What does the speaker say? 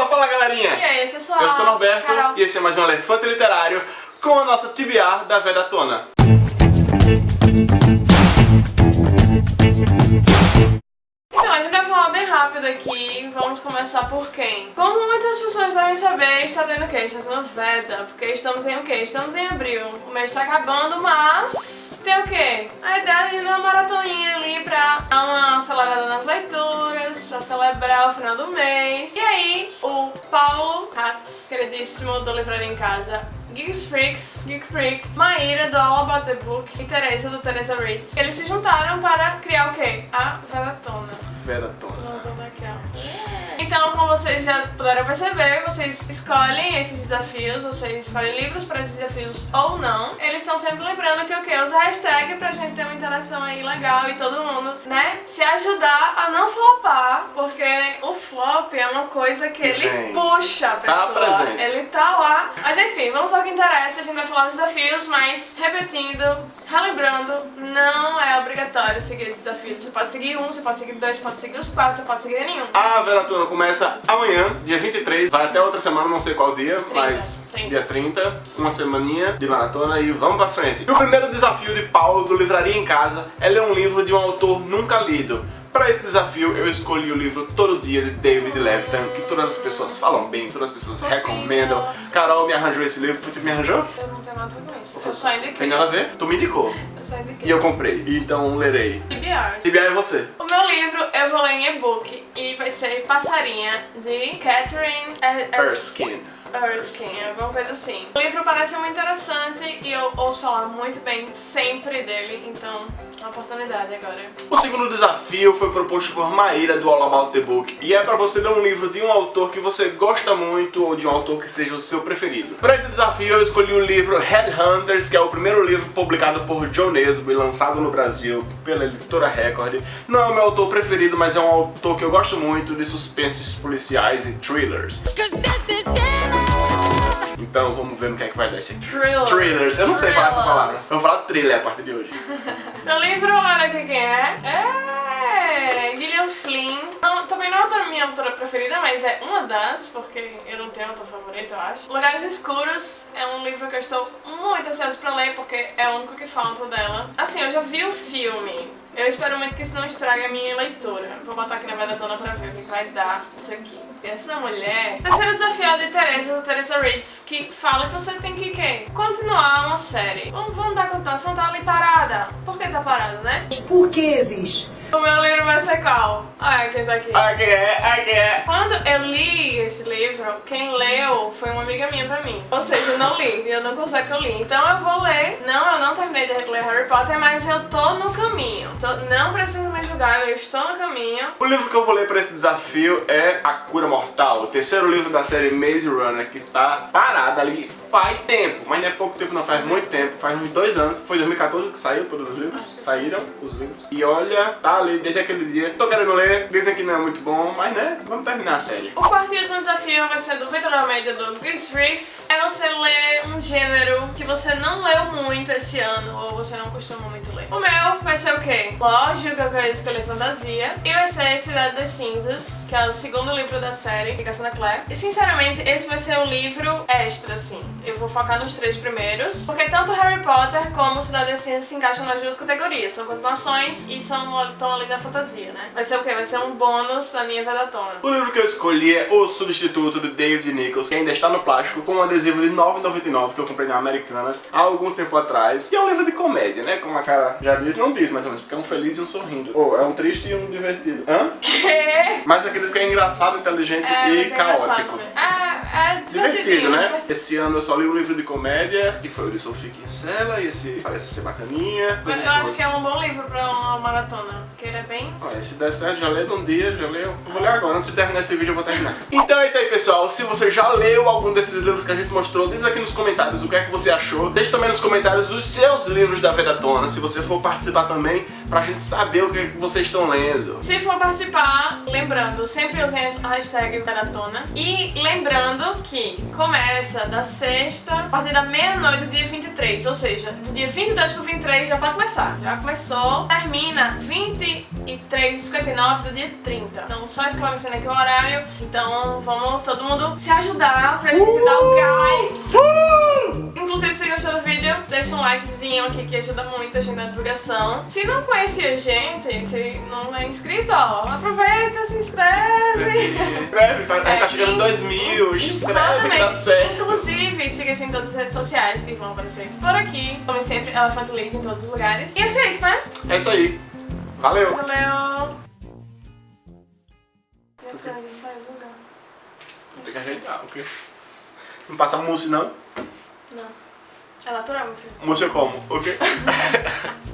Fala, fala galerinha! E aí, eu sou Eu sou o Norberto Carol. e esse é mais um Elefante Literário com a nossa TBR da Vedatona. Então, a gente vai falar bem rápido aqui. Vamos começar por quem? Como muitas pessoas devem saber, está tendo o quê? Está tendo Veda. Porque estamos em o quê? Estamos em abril. O mês está acabando, mas... Tem o quê? A ideia de ver uma maratoninha celebrar o final do mês. E aí, o Paulo Katz, queridíssimo do Livraria em Casa, Geeks Freaks, Geek Freak, Maíra do All About the Book e Teresa do Teresa Reads. Eles se juntaram para criar o quê? A Vedatona. Vedatona. Nós vamos aqui, ó. Vocês já puderam perceber, vocês escolhem esses desafios, vocês escolhem livros para esses desafios ou não. Eles estão sempre lembrando que o quê? Usa hashtag pra gente ter uma interação aí legal e todo mundo, né, se ajudar a não flopar, porque o flop é uma coisa que ele Vem. puxa a Tá pessoa. presente. Ele tá lá. Mas enfim, vamos ao que interessa, a gente vai falar dos desafios, mas repetindo, relembrando, não é obrigatório seguir esses desafios. Você pode seguir um, você pode seguir dois, você pode seguir os quatro, você pode seguir nenhum. A Vedatona começa amanhã, dia 23, vai até outra semana, não sei qual dia, mas 30. dia 30, uma semaninha de maratona e vamos pra frente. E o primeiro desafio de Paulo do Livraria em Casa é ler um livro de um autor nunca lido. Para esse desafio, eu escolhi o livro Todo Dia de David Levitan, que todas as pessoas falam bem, todas as pessoas recomendam. Carol me arranjou esse livro, tu me arranjou? Eu não tenho nada a ver com isso. Eu só indiquei. Tem nada a ver? Tu me indicou. E eu comprei, então lerei. TBR. TBI é você. O meu livro eu vou ler em e-book e vai ser Passarinha, de Catherine Er- Er- Erskine. Erskine, alguma coisa assim. O livro parece muito interessante e eu ouço falar muito bem sempre dele, então é uma oportunidade agora. O segundo desafio foi proposto por Maíra do All About the Book e é para você ler um livro de um autor que você gosta muito ou de um autor que seja o seu preferido. Para esse desafio eu escolhi o livro Headhunters, que é o primeiro livro publicado por John Nesbo e lançado no Brasil pela editora Record. Não é o meu autor preferido, mas é um autor que eu gosto muito de suspenses policiais e thrillers. Então vamos ver no que é que vai dar esse aqui. Thriller. Thrillers, eu não sei falar essa palavra. Eu vou falar thriller a partir de hoje. Meu livro, olha aqui quem é. É Gillian Flynn. Não, também não é a minha autora preferida, mas é uma das, porque eu não tenho autor favorito, eu acho. Lugares Escuros é um livro que eu estou muito ansiosa pra ler, porque é o único que falta dela. Assim, eu já vi o filme. Eu espero muito que isso não estrague a minha leitura. Vou botar aqui na Vedatona pra ver o que vai dar isso aqui. Essa mulher... Terceiro desafio é de Teresa, Teresa Reads, que fala que você tem que, quê? Continuar uma série. Vamos, vamos dar continuação, tá ali parada. Por que tá parada, né? Por que existe? O meu livro vai ser qual? Ah, quem tá aqui. Aqui é, aqui é. Quando eu li esse livro, quem leu foi uma amiga minha pra mim. Ou seja, eu não li, eu não consigo que eu li. Então eu vou ler. Não, eu não terminei de ler Harry Potter, mas eu tô no caminho. Tô- não precisa me julgar, eu estou no caminho. O livro que eu vou ler para esse desafio é A Cura Mortal, o terceiro livro da série Maze Runner, que tá parado ali faz tempo, mas não é pouco tempo não, faz muito tempo, faz uns dois anos, foi 2014 que saiu todos os livros, saíram os livros, e olha, tá ali desde aquele dia, tô querendo ler, dizem que não é muito bom, mas né, vamos terminar a série. O quarto e último desafio vai ser do Victor Almeida do Geeks Freaks. É você ler um gênero que você não leu muito esse ano, ou você não costuma muito ler. O meu vai ser o quê? Lógico que eu quero escolher fantasia. E vai ser Cidade das Cinzas, que é o segundo livro da série, de Cassandra Clare. E sinceramente, esse vai ser um livro extra, assim. Eu vou focar nos três primeiros, porque tanto Harry Potter como Cidade das Cinzas se encaixam nas duas categorias. São continuações e são estão ali da fantasia, né? Vai ser o quê? Vai ser um bônus da minha vedatona. O livro que eu escolhi é O Substituto, de David Nichols, que ainda está no plástico, com um adesivo de R$ 9,99 que eu comprei na Americanas há algum tempo atrás. E é um livro de comédia, né? Como a cara já diz, não diz mais ou menos, porque é um feliz e um sorrindo. Ou é um triste e um divertido. Hã? Que? Mas aqueles que é engraçado, inteligente É, e é caótico. também. É, é Divertido, né? divertido. Esse ano eu só li um livro de comédia, que foi o de Sophie Kinsella, e esse parece ser bacaninha. Mas eu acho que é um bom livro pra uma maratona, porque ele é bem... Ó, esse der certo, já lê de um dia, já leu. Eu vou ler agora, antes de terminar esse vídeo eu vou terminar. Então é isso aí, pessoal. Se você já leu algum desses livros que a gente mostrou, diz aqui nos comentários o que é que você achou. Deixe também nos comentários os seus livros da Vedatona, se você for participar também, pra gente saber o que, é que vocês estão lendo. Se for participar, lembrando, sempre usem a hashtag maratona. E lembrando Lembrando que começa da sexta, a partir da meia-noite do dia 23, ou seja, do dia 22 pro 23 já pode começar. Já começou, termina 23h59 do dia 30. Então, só esclarecendo aqui o horário. Então, vamos todo mundo se ajudar pra gente dar o gás. Deixa um likezinho aqui que ajuda muito a gente na divulgação. Se não conhece a gente, se não é inscrito, ó, aproveita, se inscreve. Inscreve, tá, tá, É, tá chegando e- 2 mil, inscreve que dá Exatamente. certo. Inclusive, siga a gente em todas as redes sociais que vão aparecer por aqui. Como sempre, Elefante Leite em todos os lugares. E acho que é isso, né? É isso aí. Valeu. Valeu! Minha câmera vai bugar. Tem que ajeitar, ok? Não passa mousse não? Não. É natural, meu filho. Eu como, ok?